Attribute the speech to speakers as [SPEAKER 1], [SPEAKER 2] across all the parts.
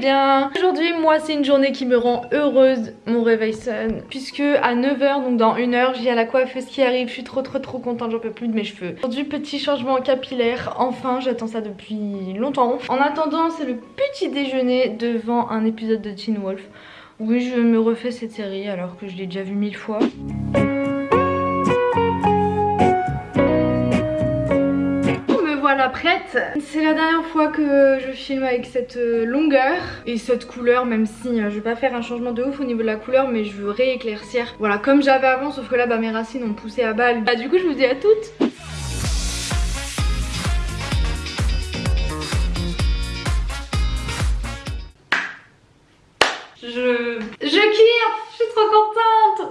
[SPEAKER 1] bien. Aujourd'hui moi c'est une journée qui me rend heureuse. Mon réveil sonne. Puisque à 9h donc dans une heure j'ai à la coiffeuse qui arrive. Je suis trop trop trop contente. J'en peux plus de mes cheveux. Aujourd'hui petit changement capillaire. Enfin j'attends ça depuis longtemps. En attendant c'est le petit déjeuner devant un épisode de Teen Wolf. Oui je me refais cette série alors que je l'ai déjà vu mille fois prête. C'est la dernière fois que je filme avec cette euh, longueur et cette couleur même si euh, je vais pas faire un changement de ouf au niveau de la couleur mais je veux rééclaircir. Voilà comme j'avais avant sauf que là bah, mes racines ont poussé à balle. Bah, du coup je vous dis à toutes. Je... Je kiffe Je suis trop contente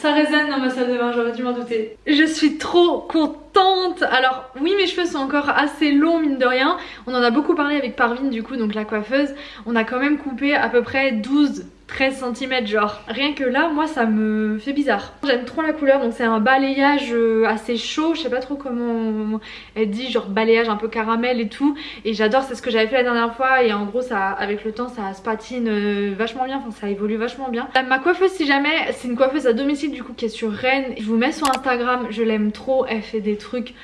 [SPEAKER 1] Ça résonne dans ma salle de bain, j'aurais dû m'en douter. Je suis trop contente Alors oui mes cheveux sont encore assez longs mine de rien. On en a beaucoup parlé avec Parvin du coup, donc la coiffeuse. On a quand même coupé à peu près 12 13 cm genre. Rien que là, moi ça me fait bizarre. J'aime trop la couleur, donc c'est un balayage euh, assez chaud, je sais pas trop comment elle dit, genre balayage un peu caramel et tout. Et j'adore, c'est ce que j'avais fait la dernière fois et en gros ça, avec le temps ça se patine euh, vachement bien, enfin ça évolue vachement bien. ma coiffeuse si jamais, c'est une coiffeuse à domicile du coup qui est sur Rennes. Je vous mets sur Instagram, je l'aime trop, elle fait des trucs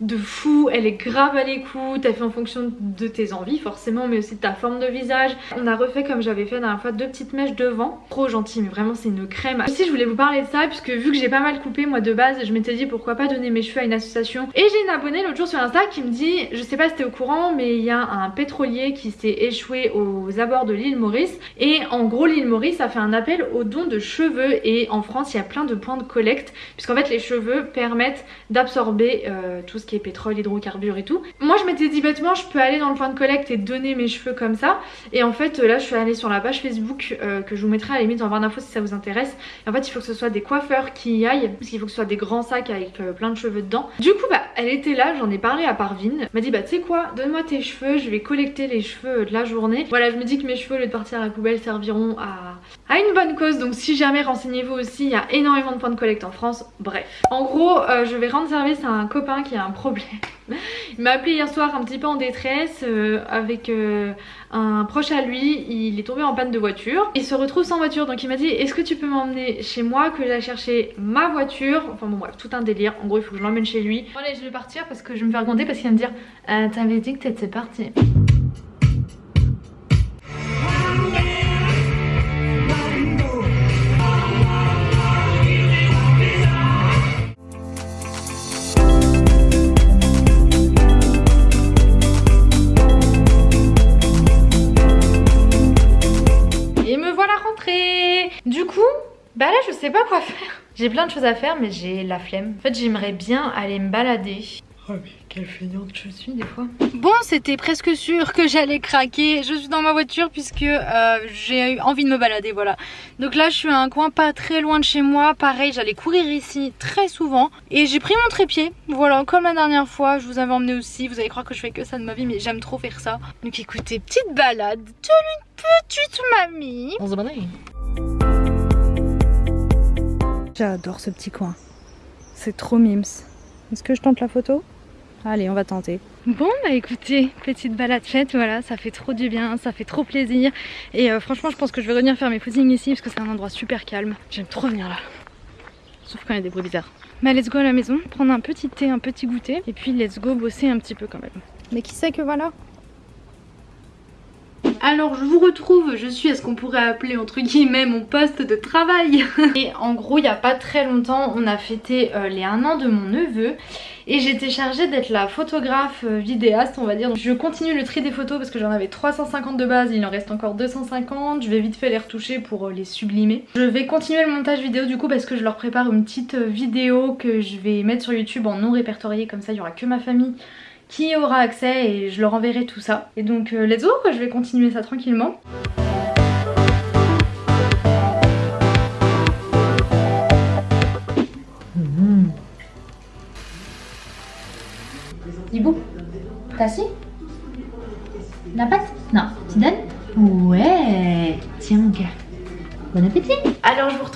[SPEAKER 1] de fou, elle est grave à l'écoute, elle fait en fonction de tes envies forcément mais aussi de ta forme de visage. On a refait comme j'avais fait la dernière fois deux petites mèches devant, trop gentil mais vraiment c'est une crème. Aussi je voulais vous parler de ça puisque vu que j'ai pas mal coupé moi de base je m'étais dit pourquoi pas donner mes cheveux à une association et j'ai une abonnée l'autre jour sur Insta qui me dit, je sais pas si t'es au courant mais il y a un pétrolier qui s'est échoué aux abords de l'île Maurice et en gros l'île Maurice a fait un appel aux dons de cheveux et en France il y a plein de points de collecte puisqu'en fait les cheveux permettent d'absorber euh, tout ce qui est pétrole, hydrocarbures et tout. Moi je m'étais dit bêtement je peux aller dans le point de collecte et donner mes cheveux comme ça. Et en fait là je suis allée sur la page Facebook euh, que je vous mettrai à la limite en barre d'infos si ça vous intéresse. Et en fait il faut que ce soit des coiffeurs qui y aillent parce qu'il faut que ce soit des grands sacs avec euh, plein de cheveux dedans. Du coup bah elle était là, j'en ai parlé à Parvin. M'a dit bah tu sais quoi, donne-moi tes cheveux, je vais collecter les cheveux de la journée. Voilà je me dis que mes cheveux au lieu de partir à la poubelle serviront à, à une bonne cause. Donc si jamais renseignez-vous aussi, il y a énormément de points de collecte en France. Bref. En gros euh, je vais rendre service à un copain qui a un Il m'a appelé hier soir un petit peu en détresse euh, avec euh, un proche à lui, il est tombé en panne de voiture. Il se retrouve sans voiture donc il m'a dit est-ce que tu peux m'emmener chez moi que j'aille chercher ma voiture? Enfin bon bref, tout un délire. En gros il faut que je l'emmène chez lui. Bon allez je vais partir parce que je vais me faire gronder parce qu'il va me dire euh, t'avais dit que t'étais parti. J'ai plein de choses à faire mais j'ai la flemme. En fait j'aimerais bien aller me balader. Oh mais quelle feignante je suis des fois. Bon c'était presque sûr que j'allais craquer. Je suis dans ma voiture puisque euh, j'ai eu envie de me balader voilà. Donc là je suis à un coin pas très loin de chez moi. Pareil j'allais courir ici très souvent. Et j'ai pris mon trépied. Voilà comme la dernière fois je vous avais emmené aussi. Vous allez croire que je fais que ça de ma vie mais j'aime trop faire ça. Donc écoutez petite balade de une petite mamie. On se J'adore ce petit coin. C'est trop mimes. Est-ce que je tente la photo? Allez, on va tenter. Bon, bah écoutez, petite balade faite, voilà, ça fait trop du bien, ça fait trop plaisir. Et euh, franchement, je pense que je vais revenir faire mes footings ici parce que c'est un endroit super calme. J'aime trop venir là. Sauf quand il y a des bruits bizarres. Mais let's go à la maison, prendre un petit thé, un petit goûter. Et puis let's go bosser un petit peu quand même. Mais qui sait que voilà, alors je vous retrouve, je suis à ce qu'on pourrait appeler entre guillemets mon poste de travail Et en gros il n'y a pas très longtemps on a fêté euh, les 1 an de mon neveu et j'étais chargée d'être la photographe euh, vidéaste on va dire. Donc, je continue le tri des photos parce que j'en avais 350 de base, il en reste encore 250. Je vais vite fait les retoucher pour euh, les sublimer. Je vais continuer le montage vidéo du coup parce que je leur prépare une petite vidéo que je vais mettre sur YouTube en non répertorié comme ça il n'y aura que ma famille qui aura accès et je leur enverrai tout ça. Et donc euh, let's go, je vais continuer ça tranquillement. Mmh. T'as assis?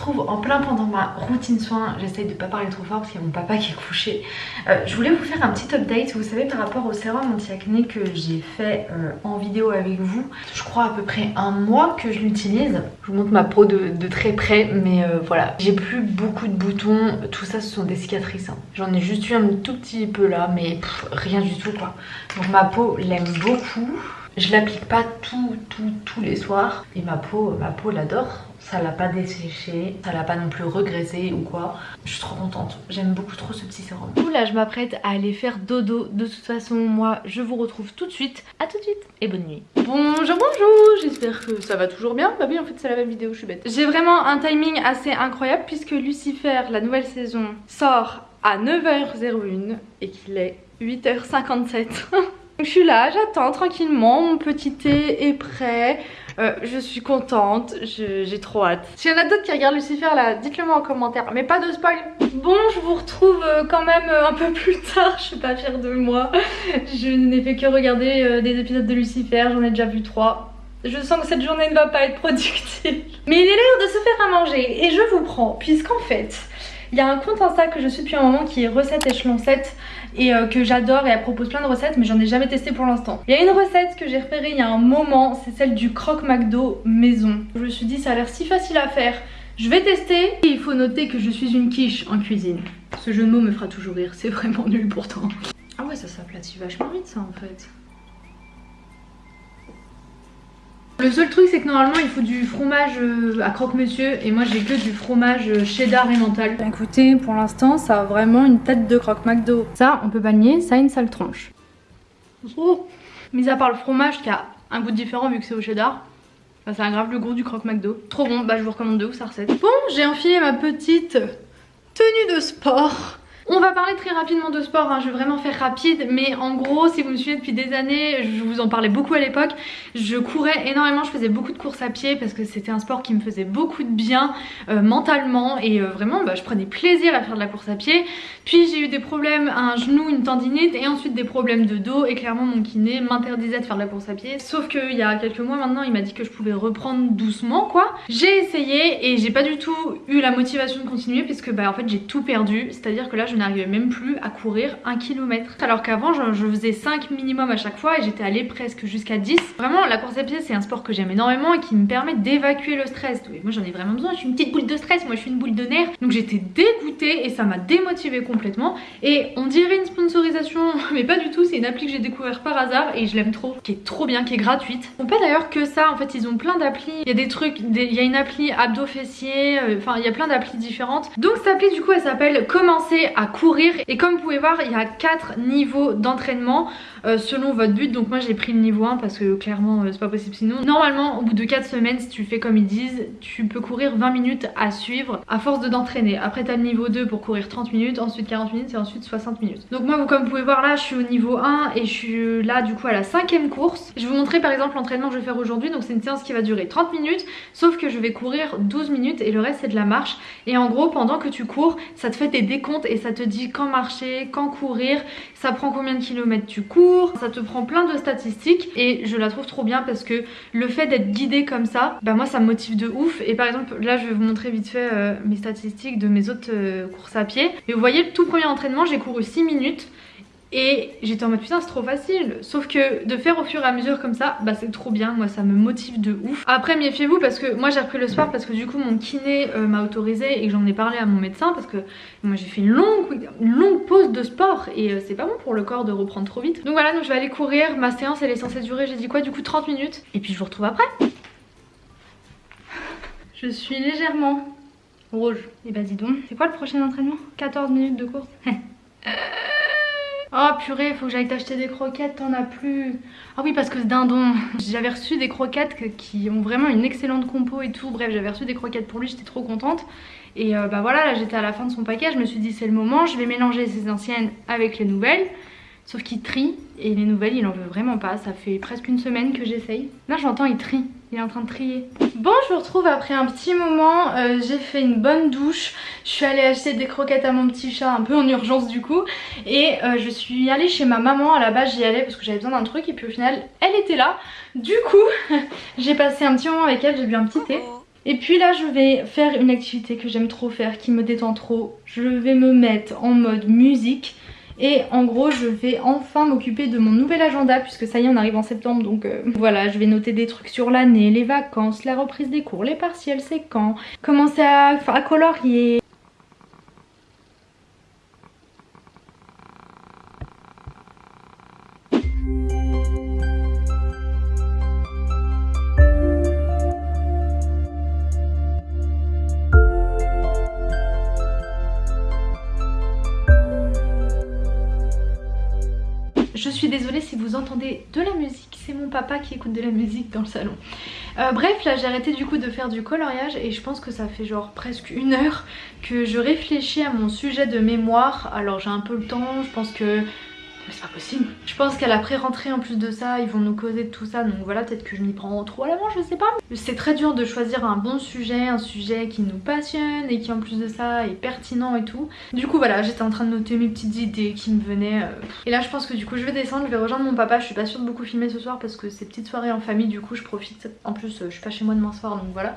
[SPEAKER 1] Retrouve en plein pendant ma routine soin. J'essaye de pas parler trop fort parce qu'il y a mon papa qui est couché. Euh, je voulais vous faire un petit update, vous savez par rapport au sérum anti-acné que j'ai fait euh, en vidéo avec vous. Je crois à peu près un mois que je l'utilise. Je vous montre ma peau de, très près mais euh, voilà. J'ai plus beaucoup de boutons, tout ça ce sont des cicatrices. Hein. J'en ai juste eu un tout petit peu là mais rien du tout quoi. Donc ma peau l'aime beaucoup. Je l'applique pas tout, tout, tous les soirs. Et ma peau, ma peau l'adore. Ça l'a pas desséché, ça l'a pas non plus regraissé ou quoi. Je suis trop contente. J'aime beaucoup trop ce petit sérum. Là, je m'apprête à aller faire dodo. De toute façon, moi, je vous retrouve tout de suite. À tout de suite et bonne nuit. Bonjour, bonjour. J'espère que ça va toujours bien. Bah oui, en fait, c'est la même vidéo, je suis bête. J'ai vraiment un timing assez incroyable puisque Lucifer, la nouvelle saison, sort à 9h01 et qu'il est 8h57. Je suis là, j'attends tranquillement, mon petit thé est prêt. Euh, je suis contente, j'ai trop hâte. S'il y en a d'autres qui regardent Lucifer là, dites-le moi en commentaire, mais pas de spoil. Bon, je vous retrouve euh, quand même euh, un peu plus tard, je suis pas fière de moi. Je n'ai fait que regarder des épisodes de Lucifer, j'en ai déjà vu trois. Je sens que cette journée ne va pas être productive. Mais il est l'heure de se faire à manger et je vous prends, puisqu'en fait, il y a un compte Insta que je suis depuis un moment qui est recette échelon 7 et euh, que j'adore et elle propose plein de recettes mais j'en ai jamais testé pour l'instant. Il y a une recette que j'ai repérée il y a un moment, c'est celle du croque McDo maison. Je me suis dit ça a l'air si facile à faire, je vais tester. Et il faut noter que je suis une quiche en cuisine. Ce jeu de mots me fera toujours rire, c'est vraiment nul pourtant. Ah ouais ça s'aplatit vachement vite ça en fait. Le seul truc c'est que normalement il faut du fromage euh, à croque-monsieur et moi j'ai que du fromage euh, cheddar et mental. Écoutez, pour l'instant ça a vraiment une tête de croque McDo. Ça on peut pas nier, ça a une sale tronche. Oh Mis à part le fromage qui a un goût différent vu que c'est au cheddar, bah, ça aggrave le goût du croque McDo. Trop bon, bah je vous recommande de ouf sa recette. Bon, j'ai enfilé ma petite tenue de sport. On va parler très rapidement de sport, hein. je vais vraiment faire rapide mais en gros si vous me suivez depuis des années, je vous en parlais beaucoup à l'époque, je courais énormément, je faisais beaucoup de courses à pied parce que c'était un sport qui me faisait beaucoup de bien euh, mentalement et euh, vraiment bah, je prenais plaisir à faire de la course à pied. Puis j'ai eu des problèmes à un genou, une tendinite et ensuite des problèmes de dos et clairement mon kiné m'interdisait de faire de la course à pied. Sauf qu'il y a quelques mois maintenant il m'a dit que je pouvais reprendre doucement quoi. J'ai essayé et j'ai pas du tout eu la motivation de continuer puisque bah en fait j'ai tout perdu, c'est à dire que là je n'arrivais même plus à courir un kilomètre. Alors qu'avant je, faisais 5 minimum à chaque fois et j'étais allée presque jusqu'à 10. Vraiment la course à pied c'est un sport que j'aime énormément et qui me permet d'évacuer le stress. moi j'en ai vraiment besoin, je suis une petite boule de stress, moi je suis une boule de nerfs. Donc j'étais dégoûtée et ça m'a démotivée complètement. Et on dirait une sponsorisation mais pas du tout, c'est une appli que j'ai découvert par hasard et je l'aime trop, qui est trop bien, qui est gratuite. On peut d'ailleurs que ça, en fait ils ont plein d'applis, il y a des trucs, il y a une appli abdos fessiers, euh, enfin il y a plein d'applis différentes. Donc cette appli du coup elle s'appelle commencer à courir. Et comme vous pouvez voir il y a 4 niveaux d'entraînement euh, selon votre but. Donc moi j'ai pris le niveau 1 parce que clairement euh, c'est pas possible. Sinon normalement au bout de 4 semaines si tu fais comme ils disent tu peux courir 20 minutes à suivre à force de d'entraîner après t'as le niveau 2 pour courir 30 minutes ensuite 40 minutes et ensuite 60 minutes. Donc moi comme vous pouvez voir là je suis au niveau 1 et je suis là du coup à la cinquième course. Je vais vous montrer par exemple l'entraînement que je vais faire aujourd'hui. Donc c'est une séance qui va durer 30 minutes sauf que je vais courir 12 minutes et le reste c'est de la marche. Et en gros pendant que tu cours ça te fait des décomptes et ça te dit quand marcher, quand courir, ça prend combien de kilomètres tu cours, ça te prend plein de statistiques et je la trouve trop bien parce que le fait d'être guidé comme ça, bah moi ça me motive de ouf et par exemple là je vais vous montrer vite fait euh, mes statistiques de mes autres euh, courses à pied et vous voyez le tout premier entraînement j'ai couru 6 minutes et j'étais en mode putain c'est trop facile. Sauf que de faire au fur et à mesure comme ça Bah c'est trop bien, moi ça me motive de ouf. Après méfiez-vous parce que moi j'ai repris le sport Parce que du coup mon kiné euh, m'a autorisé Et que j'en ai parlé à mon médecin Parce que moi j'ai fait une longue, pause de sport Et euh, c'est pas bon pour le corps de reprendre trop vite. Donc voilà donc je vais aller courir. Ma séance elle est censée durer j'ai dit quoi du coup 30 minutes. Et puis je vous retrouve après. Je suis légèrement rouge. Et bah dis donc. C'est quoi le prochain entraînement? 14 minutes de course Oh purée, faut que j'aille t'acheter des croquettes, t'en as plus. Ah oui, parce que ce dindon, j'avais reçu des croquettes qui ont vraiment une excellente compo et tout. Bref, j'avais reçu des croquettes pour lui, j'étais trop contente. Et euh, bah voilà, là j'étais à la fin de son paquet, je me suis dit c'est le moment, je vais mélanger ces anciennes avec les nouvelles. Sauf qu'il trie et les nouvelles il en veut vraiment pas, ça fait presque une semaine que j'essaye. Là j'entends il trie, il est en train de trier. Bon je vous retrouve après un petit moment, euh, j'ai fait une bonne douche, je suis allée acheter des croquettes à mon petit chat un peu en urgence du coup et euh, je suis allée chez ma maman, à la base j'y allais parce que j'avais besoin d'un truc et puis au final elle était là. Du coup j'ai passé un petit moment avec elle, j'ai bu un petit thé. Et puis là je vais faire une activité que j'aime trop faire, qui me détend trop. Je vais me mettre en mode musique. Et en gros je vais enfin m'occuper de mon nouvel agenda puisque ça y est on arrive en septembre donc euh, voilà je vais noter des trucs sur l'année, les vacances, la reprise des cours, les partiels c'est quand, commencer à, à colorier, Je suis désolée si vous entendez de la musique, c'est mon papa qui écoute de la musique dans le salon. Euh, bref, là j'ai arrêté du coup de faire du coloriage et je pense que ça fait genre presque une heure que je réfléchis à mon sujet de mémoire. Alors j'ai un peu le temps, je pense que mais c'est pas possible. Je pense qu'à la pré-rentrée en plus de ça, ils vont nous causer de tout ça. Donc voilà, peut-être que je m'y prends trop à l'avant, je sais pas. C'est très dur de choisir un bon sujet, un sujet qui nous passionne et qui en plus de ça est pertinent et tout. Du coup voilà, j'étais en train de noter mes petites idées qui me venaient. Euh. Et là je pense que du coup je vais descendre, je vais rejoindre mon papa. Je suis pas sûre de beaucoup filmer ce soir parce que c'est petite soirée en famille, du coup je profite. En plus euh, je suis pas chez moi demain soir donc voilà.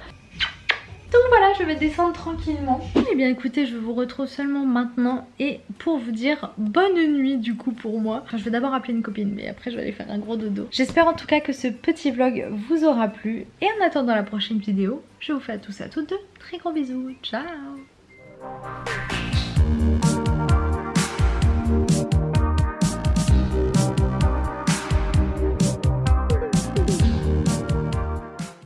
[SPEAKER 1] Donc voilà, je vais descendre tranquillement. Eh bien écoutez, je vous retrouve seulement maintenant et pour vous dire bonne nuit du coup pour moi. Je vais d'abord appeler une copine, mais après je vais aller faire un gros dodo. J'espère en tout cas que ce petit vlog vous aura plu. Et en attendant la prochaine vidéo, je vous fais à tous et à toutes de très gros bisous. Ciao